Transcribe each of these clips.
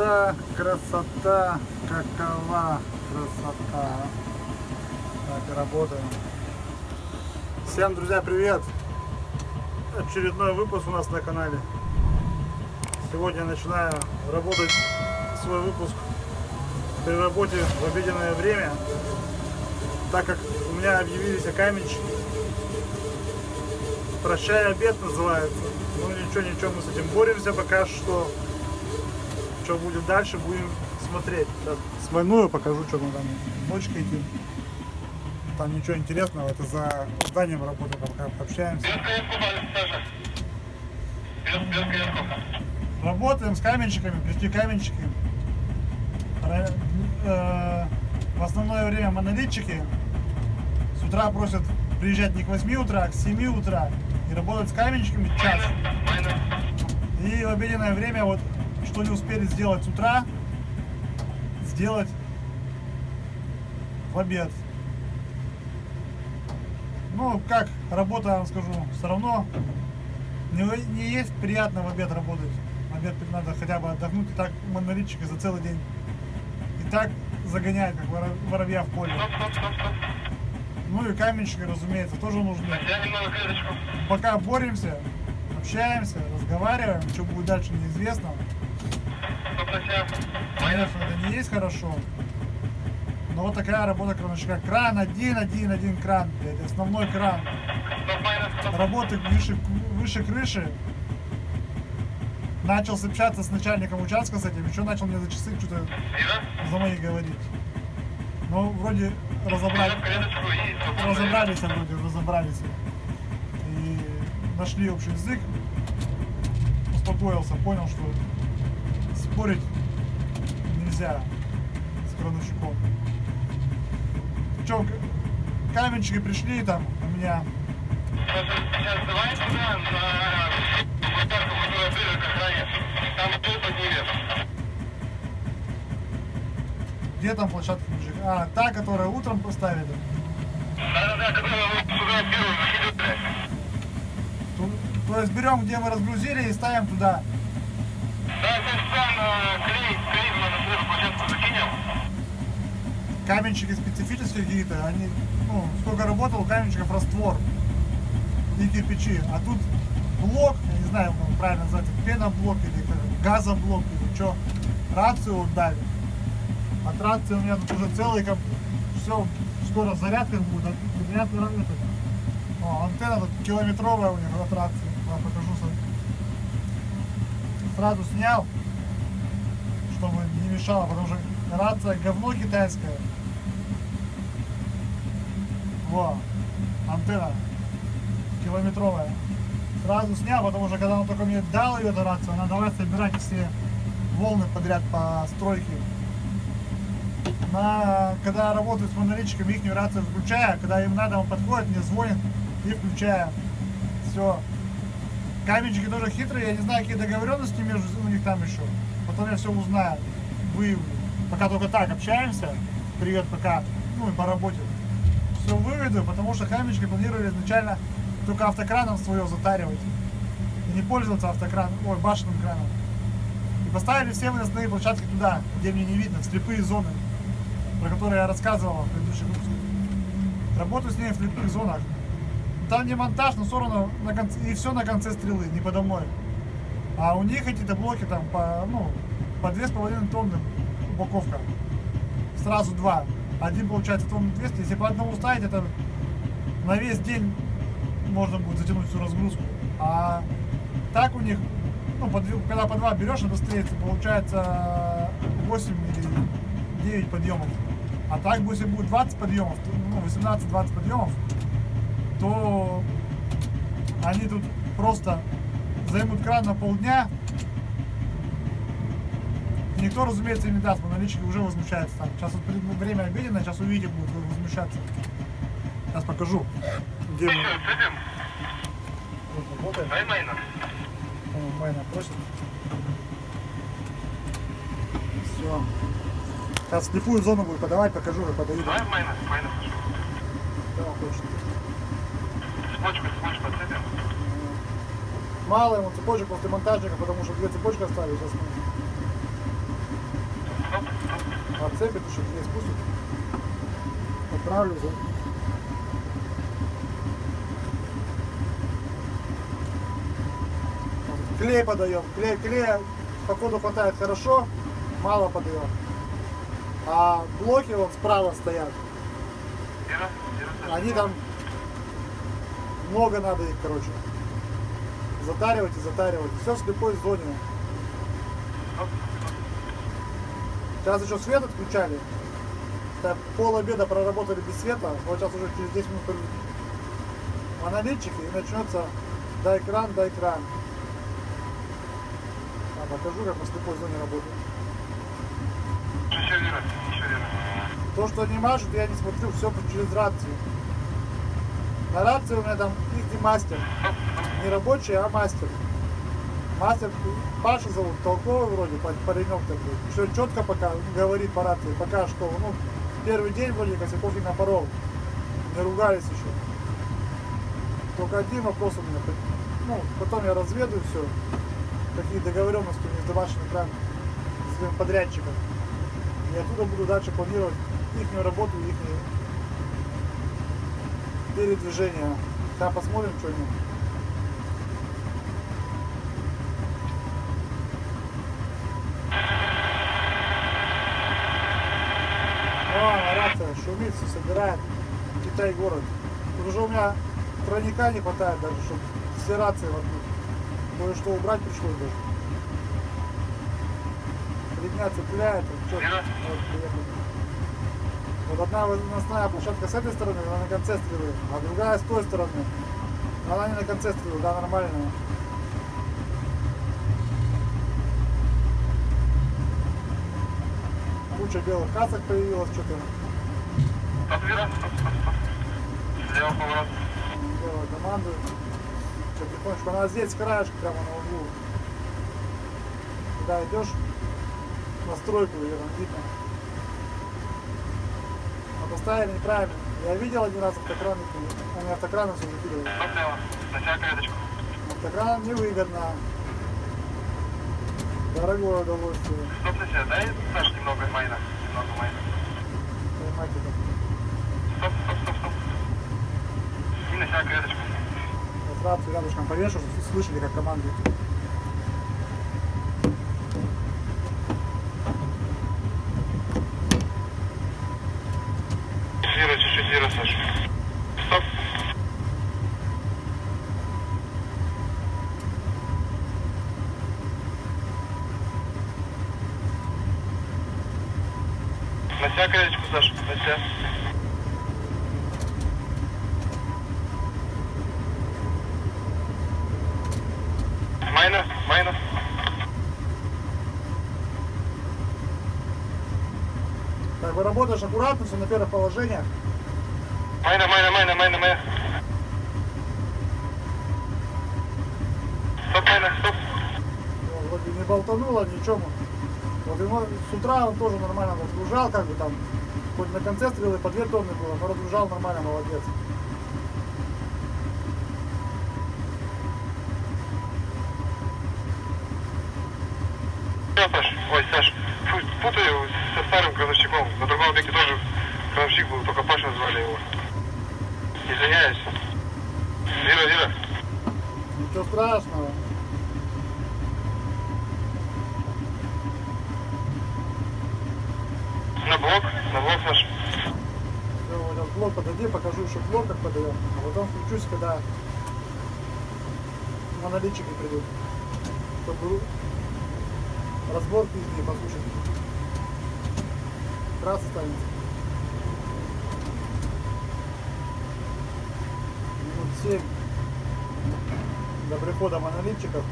Красота, красота, какова красота. Так, работаем. Всем, друзья, привет! Очередной выпуск у нас на канале. Сегодня начинаю работать свой выпуск при работе в обеденное время, так как у меня объявились каменщики. Прощай обед называется. Ну ничего, ничего, мы с этим боремся пока что. Что будет дальше, будем смотреть. Сейчас свойную покажу, что мы там ночкой идти. Там ничего интересного, это за зданием работаем, пока общаемся. Работаем с каменщиками, пришли каменщики. Э, В основное время монолитчики с утра просят приезжать не к 8 утра, а к 7 утра и работать с каменщиками час. И в обеденное время вот что не успели сделать с утра, сделать в обед. Ну, как работа, я вам скажу, все равно не, не есть приятно в обед работать. В обед надо хотя бы отдохнуть, и так монолитчики за целый день. И так загоняют, как воро- воробья в поле. Ну и каменщики, разумеется, тоже нужны. Пока боремся, общаемся, разговариваем, что будет дальше неизвестно. Конечно, это не есть хорошо. Но вот такая работа крановщика. Кран один, один, один кран, блядь, основной кран. Работы выше, выше крыши. Начал общаться с начальником участка с этим, еще начал мне за часы что-то за мои говорить. Ну, вроде разобрали, разобрались вроде, разобрались. И нашли общий язык. Успокоился, понял, что спорить нельзя с крановщиком. Че, каменщики пришли там у меня. Сейчас давай туда, на площадку, которая ближе к охране. Там стол поднимет. Где там площадка мужик? А, та, которая утром поставили. Да-да-да, которую вы туда первую закидывали. То, то есть берем, где мы разгрузили и ставим туда. Да, то есть там э, клей, клей мы на свою площадку закинем. Каменщики специфические какие-то, они, ну, сколько работал, у каменщиков раствор и кирпичи. А тут блок, я не знаю, как правильно назвать, пеноблок или газоблок или что, рацию дали. От рации у меня тут уже целый, как, все, скоро зарядка будет, от- зарядка это. О, антенна тут километровая у них от рации, вам покажу сам. Сразу снял, чтобы не мешало, потому что рация говно китайское. Во, антенна километровая. Сразу снял, потому что когда он только мне дал ее эту рацию, она давай собирать все волны подряд по стройке. На, когда я работаю с монолитчиками, их рацию включаю, когда им надо, он подходит, мне звонит и включаю. Все. Каменщики тоже хитрые, я не знаю, какие договоренности между у них там еще. Потом я все узнаю, выявлю. Пока только так общаемся. Привет, пока. Ну и по работе. Все выведу, потому что каменщики планировали изначально только автокраном свое затаривать. И не пользоваться автокраном, ой, башенным краном. И поставили все выносные площадки туда, где мне не видно, в слепые зоны, про которые я рассказывал в предыдущих выпусках. Работаю с ними в слепых зонах. Там не монтаж, но все на конце, и все на конце стрелы, не подо мной. А у них эти-то блоки там по, ну, по две с половиной тонны упаковка. Сразу два. Один получается тонн 200. Если по одному ставить, это на весь день можно будет затянуть всю разгрузку. А так у них, ну, по когда по два берешь, быстрее, получается 8 или 9 подъемов. А так, если будет 20 подъемов, ну, 18-20 подъемов, то они тут просто займут кран на полдня. И никто, разумеется, им не даст, монолитчики уже возмущаются там. Сейчас вот время обеденное, сейчас увидите, будут возмущаться. Сейчас покажу, где мы работаем. Майна. Просит. Все. Сейчас слепую зону буду подавать, покажу, как подаю. Дай майна, майна. Мало ему цепочек после монтажника, потому что две цепочки оставили. Сейчас мы. Отцепит, еще не спустит. Отправлю за... Клей подаем. Клей, клея походу хватает хорошо, мало подаем. А блоки вот справа стоят. Они там много надо их, короче. Затаривать и затаривать. Все в слепой зоне. Сейчас еще свет отключали. Так, пол обеда проработали без света. Вот сейчас уже через 10 минут аналитчики и начнется дай экран, дай экран. А, покажу, как на слепой зоне работает. Еще Ира, еще Ира. То, что они машут, я не смотрю, все через рацию. На рации у меня там их мастер. Не рабочий, а мастер. Мастер Паша зовут, толковый вроде, па- паренек такой. Все четко пока говорит по рации, пока что. Ну, первый день вроде косяков не напорол. Не ругались еще. Только один вопрос у меня. Ну, потом я разведаю все. Какие договоренности у них с домашним экраном, с подрядчиком. И оттуда буду дальше планировать их работу, их передвижение. Сейчас посмотрим, что они. О, рация шумит, все собирает. Китай город. Тут уже у меня тройника не хватает даже, чтобы все рации воткнуть. Кое-что убрать пришлось даже. Три дня цепляет. вот вот приехали. Вот одна выносная площадка с этой стороны, она на конце стрелы, а другая с той стороны. Она не на конце стрелы, да, нормальная. Куча белых касок появилась, что-то. Слева поворот. белая команду. Что, потихонечку, она здесь, с краешка, прямо на углу. Когда идешь на стройку, ее там видно. Поставили неправильно. Я видел один раз автокран, они автокраном все клеточку. Автокран невыгодно. Дорогое удовольствие. Стоп на себя. Дай, Саш, немного майна. Немного майна. Стоп, стоп, стоп, стоп. И на себя клеточку. Вот рацию рядышком повешу, слышали, как командует. Ира, чуть-чуть, Ира, Саш. Стоп. На себя клеточку, Саш, на себя. Майна, майна. Так, вы работаешь аккуратно, все на первых положениях. Майна, майна, майна, майна, майна. Стоп, майна, стоп. Вроде не болтануло, ничего. Вот ему с утра он тоже нормально разгружал, как бы там, хоть на конце стрелы по две тонны было, но разгружал нормально, молодец. Всё, Саш, ой, Саш, фу, путаю со старым крановщиком. На другом веке тоже крановщик был, только Паша звали его. Извиняюсь. Вера, Вера. Ничего страшного. На блок, на блок, Саш. Все, вот подойди, покажу еще блок, как подаем. А потом включусь, когда монолитчики придут. Чтобы разборки из них послушать. Раз останется. Минут семь до прихода монолитчиков.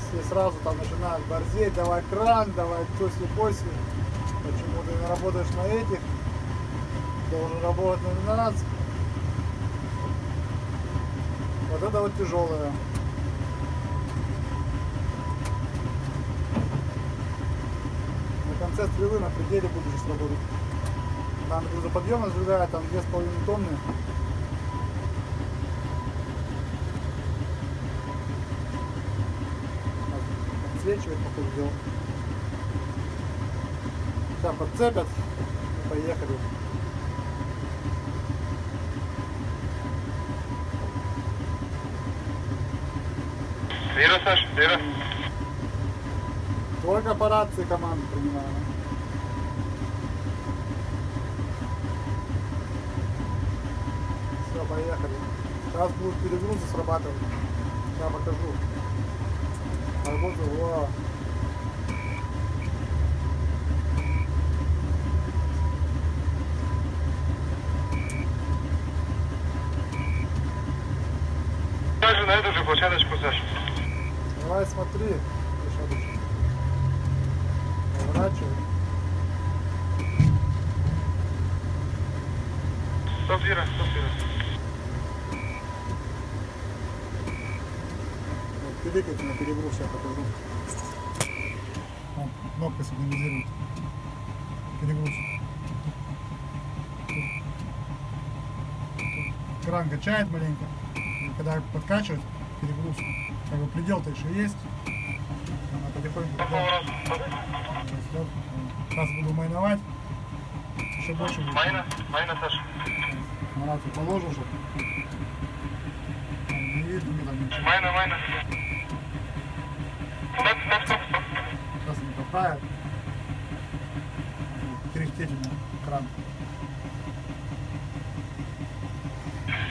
Все сразу там начинают борзеть, давай кран, давай. Почему ты не работаешь на этих? Должен работать на 12. Вот это вот тяжелое. На конце стрелы на пределе сейчас работать. Там грузоподъемность другая, там 2,5 тонны. подсвечивает, походу, дело. Сейчас подцепят. Поехали. Вера, Саш, Вера. Только по рации команду принимаем. Все, поехали. Сейчас будут перегрузы срабатывать. Сейчас покажу. Работу, во. Также на эту же площадочку, Саш. Давай смотри. Поворачивай. Стоп, Вера, стоп, Вера. Вот, пиликайте на перегруз, я покажу. Вон, кнопка сигнализирует. Перегруз. Кран качает маленько. И когда подкачивает, перегруз. Как бы предел-то еще есть. Растет. Сейчас буду майновать. Еще больше будет. Майна, майна, Саш. На рацию положил, чтобы не видно мне там ничего. Майна, майна. Стоп, стоп, стоп, стоп. Сейчас не попает. Кряхтеть у кран.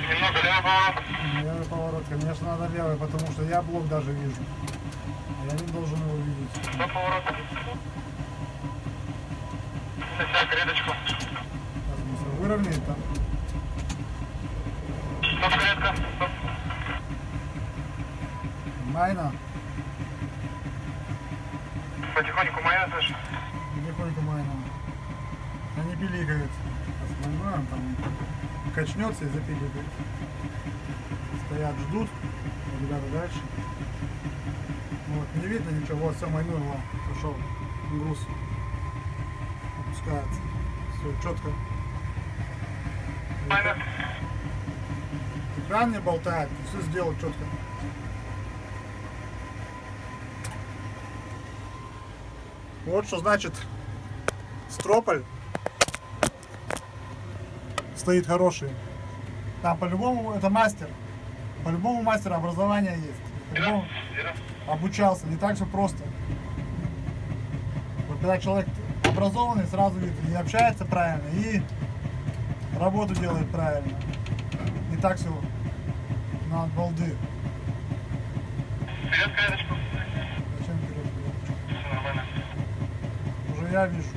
Немного левый поворот. Левый поворот, конечно, надо левый, потому что я блок даже вижу. Я не должен его видеть. Стоп, поворот. Сосяк, все выровняет там. Стоп. Стоп. Майна. Потихоньку майна, Саш. Потихоньку майна. Они пиликают. Основное там качнется и запиликает. Стоят, ждут. Ребята дальше. Вот, не видно ничего. Вот, все, майнул его. Пошел. Груз. Опускается. Все, четко. Экран не болтает. Все сделал четко. Вот что значит строполь стоит хороший. Там по-любому это мастер. По-любому мастер образования есть. По-любому Вера. Обучался. Не так все просто. Вот когда человек образованный, сразу видно, и общается правильно, и работу делает правильно. Не так все на балды. Вперед, редочку. Зачем вперед? Все нормально. Уже я вижу.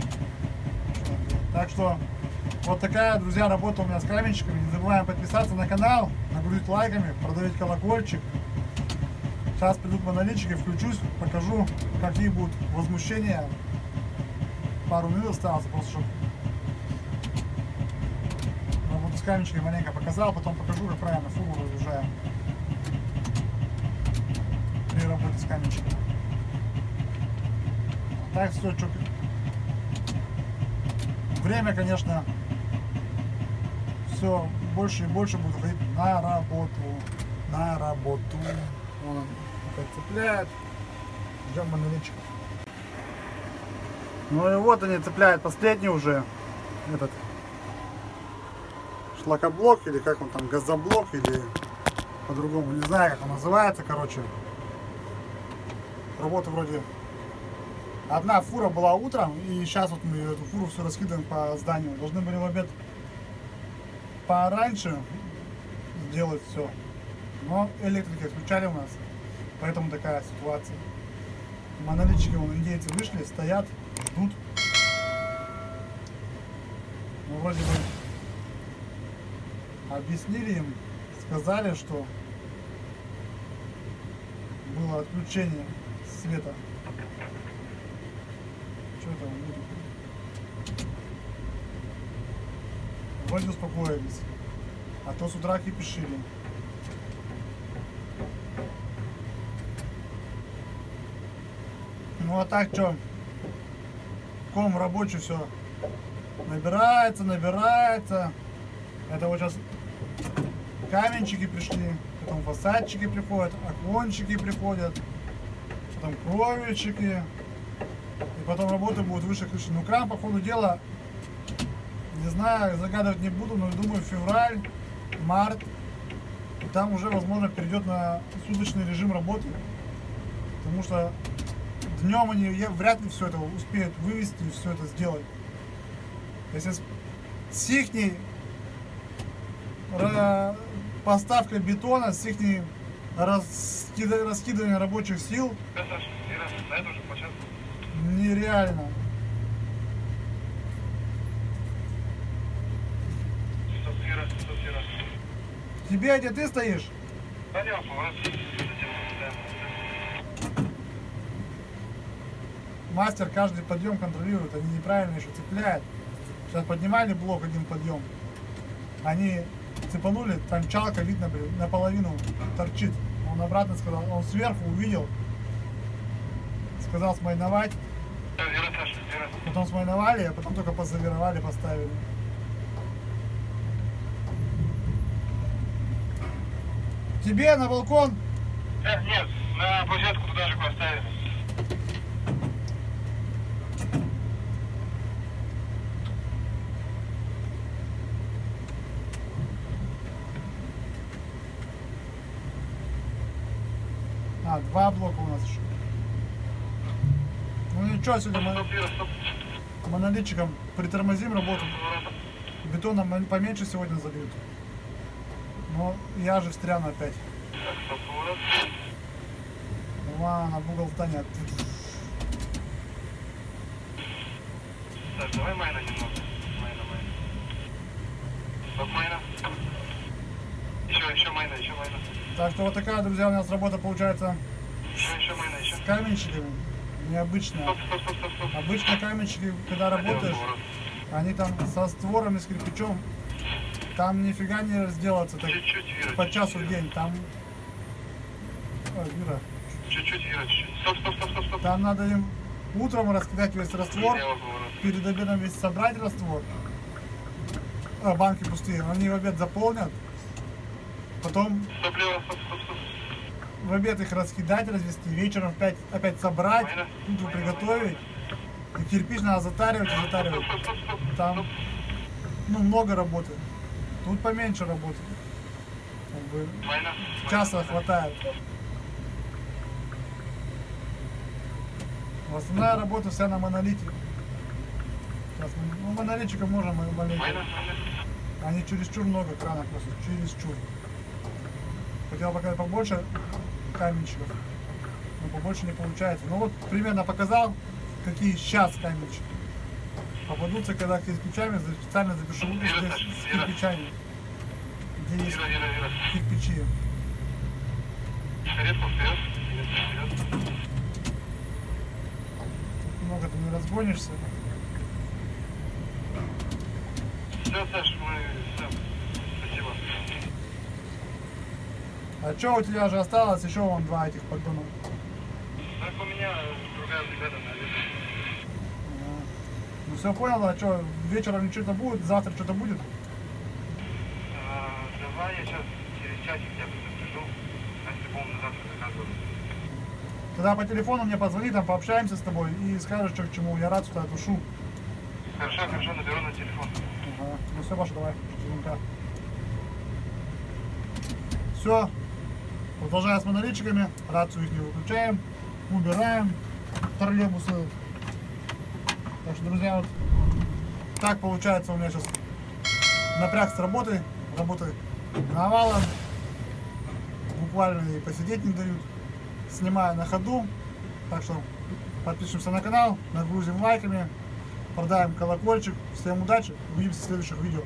Так что вот такая, друзья, работа у меня с каменщиками. Не забываем подписаться на канал, нагрузить лайками, продавить колокольчик. Сейчас придут монолитчики, включусь, покажу, какие будут возмущения. Пару минут осталось, просто чтобы работу с каменщиками маленько показал, потом покажу, как правильно фуру разгружаем при работе с каменщиками. Так все, что... Время, конечно, все больше и больше будет уходить на работу. На работу. Вон он опять цепляет. Ждем монолитчиков. Ну и вот они цепляют последний уже этот шлакоблок или как он там, газоблок или по-другому, не знаю как он называется, короче. Работа вроде Одна фура была утром, и сейчас вот мы эту фуру все раскидываем по зданию. Должны были в обед пораньше сделать все. Но электрики отключали у нас, поэтому такая ситуация. Монолитчики, вон, индейцы вышли, стоят, ждут. Ну, вроде бы объяснили им, сказали, что было отключение света. Что там будет? Вроде успокоились. А то с утра кипишили. Ну а так что? Ком рабочий все набирается, набирается. Это вот сейчас каменчики пришли, потом фасадчики приходят, окончики приходят. там кровельчики. И потом работы будут выше крыши. Ну, кран, по ходу дела, не знаю, загадывать не буду, но думаю, февраль, март. И там уже, возможно, перейдет на суточный режим работы. Потому что днем они я- вряд ли все это успеют вывести и все это сделать. Если с, ра- поставкой бетона, с раскида- раскидыванием рабочих сил Да, нереально. Тебе, где ты стоишь, Налево поворот. Затем, да. Мастер каждый подъем контролирует, они неправильно еще цепляют. Сейчас поднимали блок один подъем, они цепанули, там чалка видно, блин, наполовину торчит. Он обратно сказал, он сверху увидел, сказал смайновать, потом смайновали, а потом только позавировали, поставили. Тебе на балкон Э, нет, на площадку туда же поставили. А, два блока у нас еще. Ну ничего, сегодня мы монолитчиком притормозим работу. Мы поменьше сегодня зальют. Но я же встряну опять. Так. Ладно, в угол встанет. Саш, давай майна немного. Майна, майна. Стоп, майна. Еще, еще майна, еще майна. Так что вот такая, друзья, у нас работа получается с каменщиками. Необычная. Стоп, стоп, стоп, стоп, стоп. Обычно каменщики, когда работаешь, они там со створами, с кирпичом, там нифига не разделаться так Чуть-чуть, Вира. по часу в день. Там... Ой, Вира, Чуть-чуть, Вира, чуть-чуть. Стоп, стоп, стоп, стоп, стоп. там надо им утром раскидать весь раствор, перед обедом весь собрать раствор, а, банки пустые, они в обед заполнят, потом в обед их раскидать, развести, вечером опять, опять собрать, Майна, приготовить, и кирпич надо затаривать и затаривать. Там ну, много работы, тут поменьше работы. Как бы часа хватает. Основная работа вся на монолите. Сейчас мы, ну, монолитчиков можем. Майна, майна. Они чересчур много кранов просто, чересчур. Хотел показать побольше каменщиков, но побольше не получается. Ну вот примерно показал, какие сейчас каменщики. Попадутся, когда кирпичами, специально запишу выпуск Саша, с кирпичами. Где есть кирпичи. Вперед. Редко вперед. Много ты не разгонишься. Все, Саш, мы... Все. Спасибо. А что у тебя же осталось еще вон два этих поддона? Так у меня другая бригада, наверное. Ну все понял, а что, вечером что-то будет, завтра что-то будет? А, Давай я сейчас через часик я приду. А если помню, завтра заказываю. Тогда по телефону мне позвони, там пообщаемся с тобой и скажешь, что к чему. Я рад, что отушу. Хорошо, хорошо, наберу на телефон. Ага. Ну все, Паша, давай. Все. Продолжаем с монолитчиками. Рацию их не выключаем. Убираем троллейбусы. Так что, друзья, вот так получается у меня сейчас напряг с работы. Работы навалом. Буквально и посидеть не дают. Снимаю на ходу. Так что подпишемся на канал, нагрузим лайками, продаем колокольчик. Всем удачи, увидимся в следующих видео.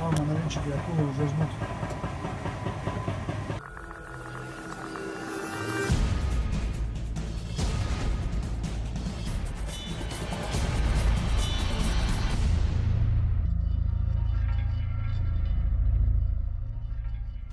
Ладно, наличники, акулы уже ждут.